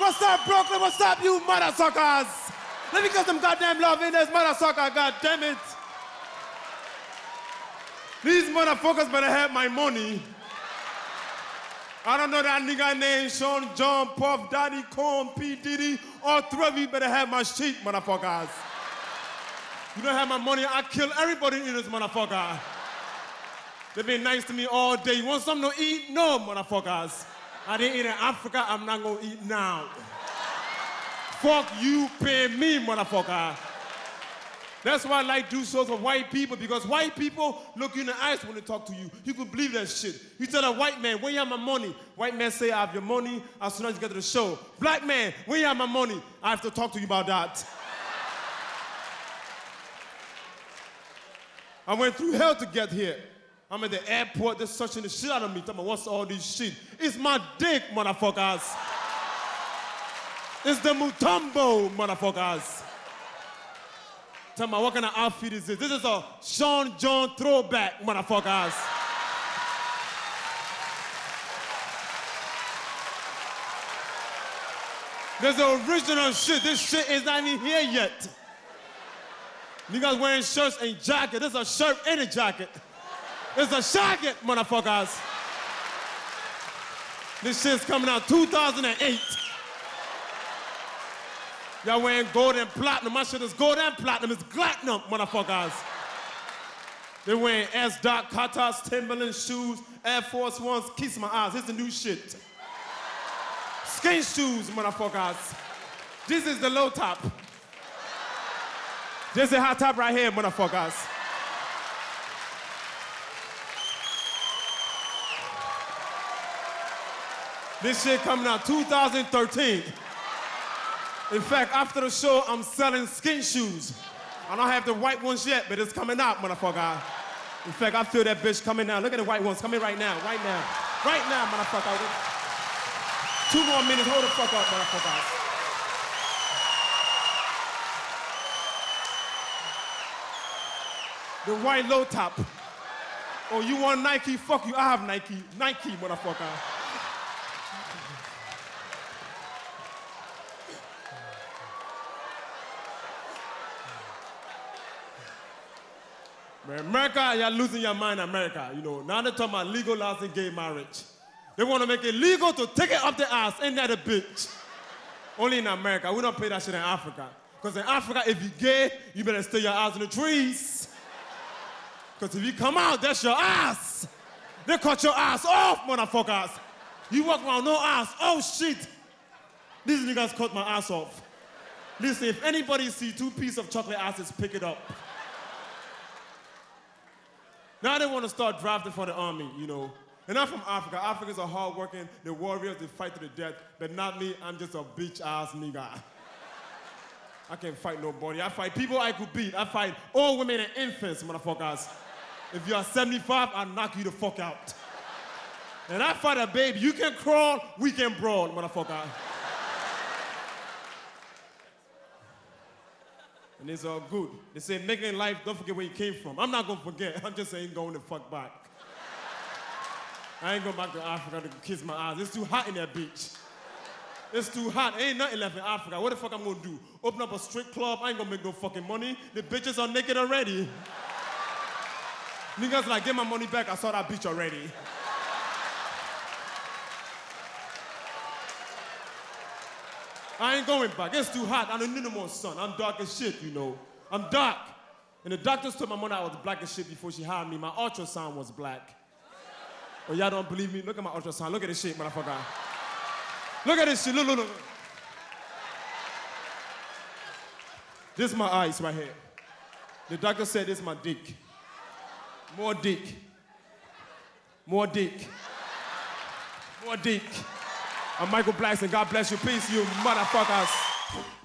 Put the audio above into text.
What's up, Brooklyn? What's up, you mother suckers? Let me get some goddamn love in this mother sucker, it. These motherfuckers better have my money. I don't know that nigga named Sean, John, Puff, Daddy, Corn, P. Diddy. All three of you better have my shit, motherfuckers. You don't have my money, I kill everybody in this motherfucker. They've been nice to me all day. You want something to eat? No, motherfuckers. I didn't eat in Africa, I'm not gonna eat now. Fuck you, pay me, motherfucker. That's why I like do shows with white people because white people look you in the eyes when they talk to you. You can believe that shit. You tell a white man, where you have my money? White man say, I have your money as soon as you get to the show. Black man, where you have my money? I have to talk to you about that. I went through hell to get here. I'm at the airport, they're searching the shit out of me. Tell me, what's all this shit? It's my dick, motherfuckers. It's the Mutombo, motherfuckers. Tell me, what kind of outfit is this? This is a Sean John throwback, motherfuckers. There's the original shit. This shit is not even here yet. You guys wearing shirts and jackets. This is a shirt and a jacket. It's a jacket, motherfuckers. This shit's coming out 2008. Y'all wearing gold and platinum. My shit is gold and platinum. It's platinum, motherfuckers. They're wearing S. Dot, Carters, Timberland shoes, Air Force Ones. Kiss my eyes. This is the new shit. Skin shoes, motherfuckers. This is the low top. This is the high top right here, motherfuckers. This shit coming out 2013. In fact, after the show, I'm selling skin shoes. I don't have the white ones yet, but it's coming out, motherfucker. In fact, I feel that bitch coming out. Look at the white ones coming right now, right now. Right now, motherfucker. Two more minutes, hold the fuck up, motherfucker. The white low top. Oh, you want Nike? Fuck you, I have Nike. Nike, motherfucker. America, you're losing your mind, America. You know, now they're talking about legalizing gay marriage. They want to make it legal to take it up the ass. Ain't that a bitch? Only in America. We don't pay that shit in Africa. Because in Africa, if you're gay, you better stay your ass in the trees. Because if you come out, that's your ass. They cut your ass off, motherfuckers. You walk around no ass. Oh, shit. These niggas cut my ass off. Listen, if anybody see two pieces of chocolate asses, pick it up. Now they want to start drafting for the army, you know. And I'm from Africa. Africans are hardworking, they're warriors, they fight to the death. But not me, I'm just a bitch ass nigga. I can't fight nobody. I fight people I could beat. I fight old women and infants, motherfuckers. If you are 75, I'll knock you the fuck out. And I fight a baby. You can crawl, we can brawl, motherfucker. And it's all good. They say, making life, don't forget where you came from. I'm not gonna forget. I'm just saying going the fuck back. I ain't going back to Africa to kiss my eyes. It's too hot in that bitch. It's too hot. Ain't nothing left in Africa. What the fuck I'm gonna do? Open up a strip club? I ain't gonna make no fucking money. The bitches are naked already. Niggas like, get my money back. I saw that bitch already. I ain't going back. It's too hot. I don't need no more sun. I'm dark as shit, you know. I'm dark. And the doctors told my mother I was black as shit before she hired me. My ultrasound was black. Oh, y'all don't believe me? Look at my ultrasound. Look at this shit, motherfucker. Look at this shit. Look, look, look. This is my eyes right here. The doctor said this is my dick. More dick. More dick. More dick. I'm Michael Blackson. God bless you. Peace, you motherfuckers.